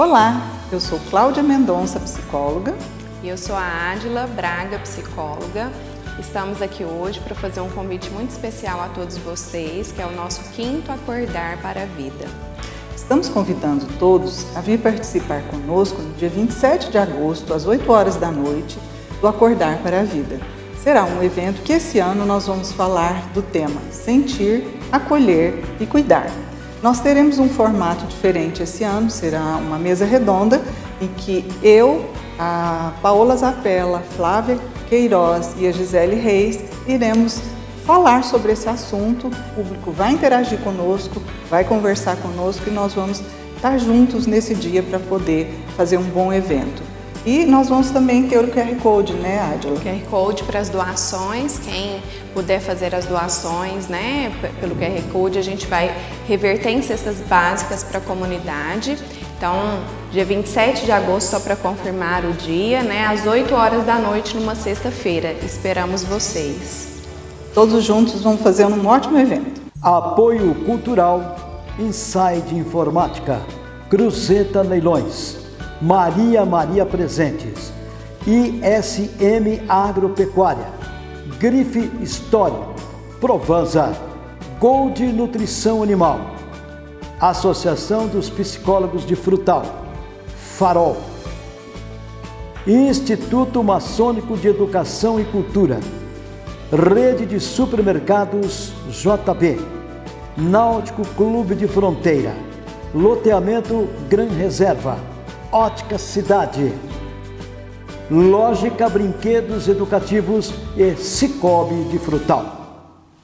Olá, eu sou Cláudia Mendonça, psicóloga. E eu sou a Adila Braga, psicóloga. Estamos aqui hoje para fazer um convite muito especial a todos vocês, que é o nosso quinto Acordar para a Vida. Estamos convidando todos a vir participar conosco no dia 27 de agosto, às 8 horas da noite, do Acordar para a Vida. Será um evento que esse ano nós vamos falar do tema Sentir, Acolher e Cuidar. Nós teremos um formato diferente esse ano, será uma mesa redonda em que eu, a Paola Zapella, Flávia Queiroz e a Gisele Reis iremos falar sobre esse assunto. O público vai interagir conosco, vai conversar conosco e nós vamos estar juntos nesse dia para poder fazer um bom evento. E nós vamos também ter o QR Code, né, Adila? QR Code para as doações, quem puder fazer as doações, né, pelo QR Code, a gente vai reverter em cestas básicas para a comunidade. Então, dia 27 de agosto, só para confirmar o dia, né, às 8 horas da noite, numa sexta-feira. Esperamos vocês. Todos juntos vamos fazer um ótimo evento. Apoio Cultural, Inside Informática, Cruzeta Leilões. Maria Maria Presentes, ISM Agropecuária, Grife História, Provanza, Gold Nutrição Animal, Associação dos Psicólogos de Frutal, Farol, Instituto Maçônico de Educação e Cultura, Rede de Supermercados JB, Náutico Clube de Fronteira, Loteamento Gran Reserva, Ótica Cidade. Lógica Brinquedos Educativos e Cicobi de Frutal.